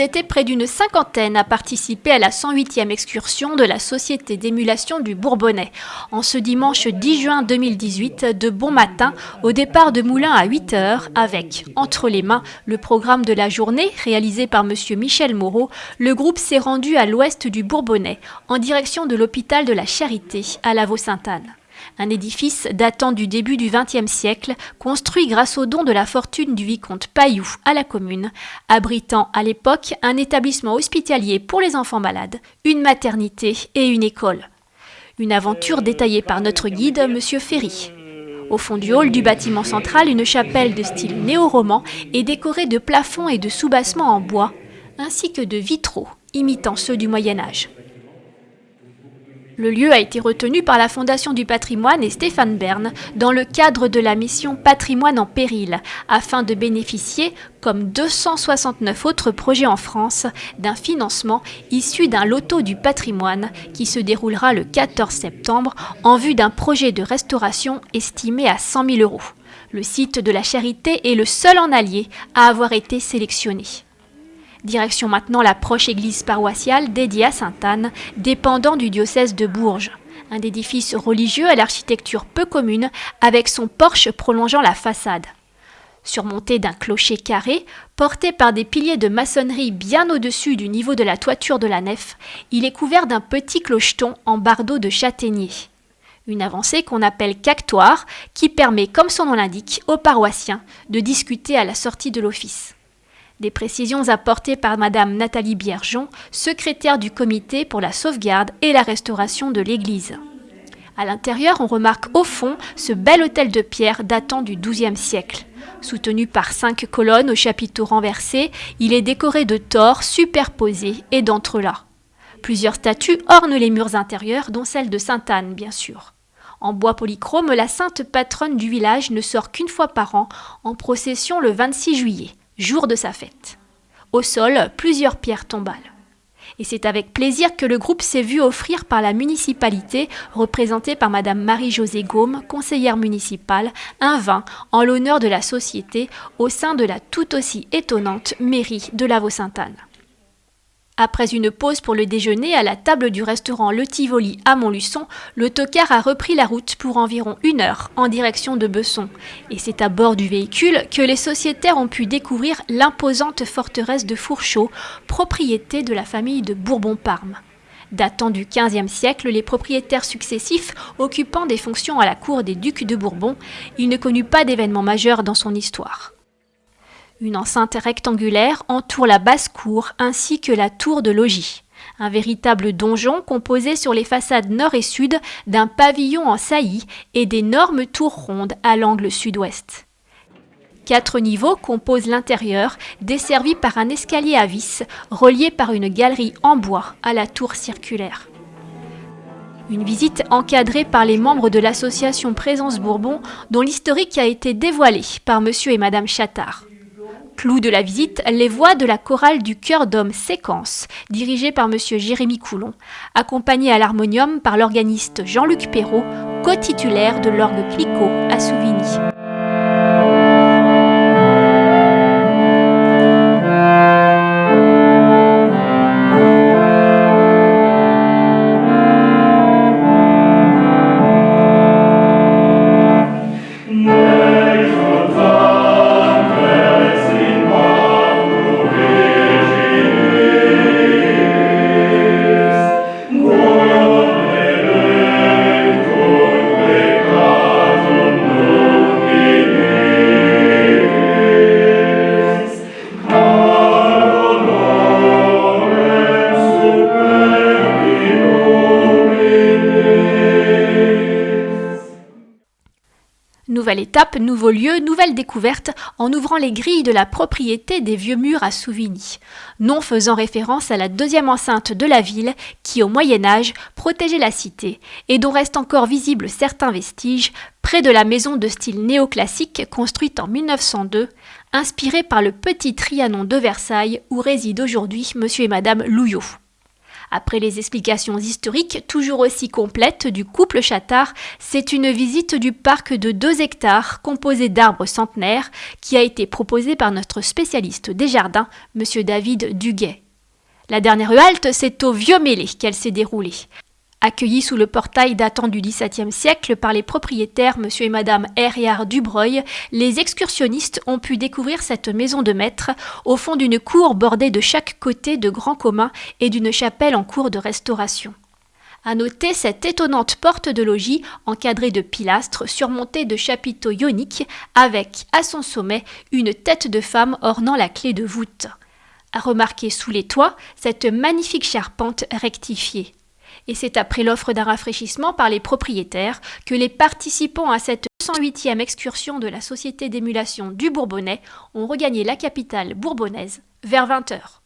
Étaient près d'une cinquantaine à participer à la 108e excursion de la Société d'émulation du Bourbonnais. En ce dimanche 10 juin 2018, de bon matin, au départ de Moulins à 8 heures, avec, entre les mains, le programme de la journée réalisé par M. Michel Moreau, le groupe s'est rendu à l'ouest du Bourbonnais, en direction de l'hôpital de la Charité, à la Vaux-Sainte-Anne un édifice datant du début du XXe siècle, construit grâce au don de la fortune du vicomte Pailloux à la commune, abritant à l'époque un établissement hospitalier pour les enfants malades, une maternité et une école. Une aventure détaillée par notre guide, M. Ferry. Au fond du hall du bâtiment central, une chapelle de style néo-roman est décorée de plafonds et de soubassements en bois, ainsi que de vitraux imitant ceux du Moyen Âge. Le lieu a été retenu par la Fondation du patrimoine et Stéphane Bern dans le cadre de la mission Patrimoine en péril, afin de bénéficier, comme 269 autres projets en France, d'un financement issu d'un loto du patrimoine qui se déroulera le 14 septembre en vue d'un projet de restauration estimé à 100 000 euros. Le site de la Charité est le seul en allié à avoir été sélectionné. Direction maintenant la proche église paroissiale dédiée à Sainte-Anne, dépendant du diocèse de Bourges. Un édifice religieux à l'architecture peu commune, avec son porche prolongeant la façade. Surmonté d'un clocher carré, porté par des piliers de maçonnerie bien au-dessus du niveau de la toiture de la nef, il est couvert d'un petit clocheton en bardeau de châtaignier. Une avancée qu'on appelle cactoire, qui permet, comme son nom l'indique, aux paroissiens de discuter à la sortie de l'office. Des précisions apportées par Madame Nathalie Biergeon, secrétaire du comité pour la sauvegarde et la restauration de l'église. À l'intérieur, on remarque au fond ce bel hôtel de pierre datant du XIIe siècle. Soutenu par cinq colonnes aux chapiteaux renversés, il est décoré de tors superposés et d'entrelacs. Plusieurs statues ornent les murs intérieurs, dont celle de Sainte Anne, bien sûr. En bois polychrome, la sainte patronne du village ne sort qu'une fois par an, en procession le 26 juillet jour de sa fête. Au sol, plusieurs pierres tombales. Et c'est avec plaisir que le groupe s'est vu offrir par la municipalité, représentée par Madame Marie-Josée Gaume, conseillère municipale, un vin en l'honneur de la société au sein de la tout aussi étonnante mairie de la Vaux-Sainte-Anne. Après une pause pour le déjeuner à la table du restaurant Le Tivoli à Montluçon, le tocard a repris la route pour environ une heure en direction de Besson. Et c'est à bord du véhicule que les sociétaires ont pu découvrir l'imposante forteresse de Fourchot, propriété de la famille de Bourbon-Parme. Datant du XVe siècle, les propriétaires successifs occupant des fonctions à la cour des ducs de Bourbon, il ne connut pas d'événements majeurs dans son histoire. Une enceinte rectangulaire entoure la basse-cour ainsi que la tour de logis. Un véritable donjon composé sur les façades nord et sud d'un pavillon en saillie et d'énormes tours rondes à l'angle sud-ouest. Quatre niveaux composent l'intérieur, desservi par un escalier à vis, relié par une galerie en bois à la tour circulaire. Une visite encadrée par les membres de l'association Présence Bourbon, dont l'historique a été dévoilé par monsieur et madame Chattard. Clou de la visite, les voix de la chorale du chœur d'homme Séquence, dirigée par M. Jérémy Coulon, accompagnée à l'harmonium par l'organiste Jean-Luc Perrault, co-titulaire de l'orgue Clicquot à Souvigny. Nouvelle étape, nouveau lieu, nouvelle découverte en ouvrant les grilles de la propriété des vieux murs à Souvigny, nom faisant référence à la deuxième enceinte de la ville qui, au Moyen Âge, protégeait la cité et dont restent encore visibles certains vestiges près de la maison de style néoclassique construite en 1902, inspirée par le petit Trianon de Versailles où réside aujourd'hui monsieur et madame Louillot. Après les explications historiques toujours aussi complètes du couple Chattard, c'est une visite du parc de 2 hectares composé d'arbres centenaires qui a été proposée par notre spécialiste des jardins, M. David Duguet. La dernière halte, c'est au Vieux Mêlé qu'elle s'est déroulée. Accueillis sous le portail datant du XVIIe siècle par les propriétaires M. et Mme Herriard Dubreuil, les excursionnistes ont pu découvrir cette maison de maître au fond d'une cour bordée de chaque côté de grands communs et d'une chapelle en cours de restauration. À noter cette étonnante porte de logis encadrée de pilastres surmontée de chapiteaux ioniques avec, à son sommet, une tête de femme ornant la clé de voûte. À remarquer sous les toits cette magnifique charpente rectifiée et c'est après l'offre d'un rafraîchissement par les propriétaires que les participants à cette 108e excursion de la Société d'émulation du Bourbonnais ont regagné la capitale bourbonnaise vers 20h.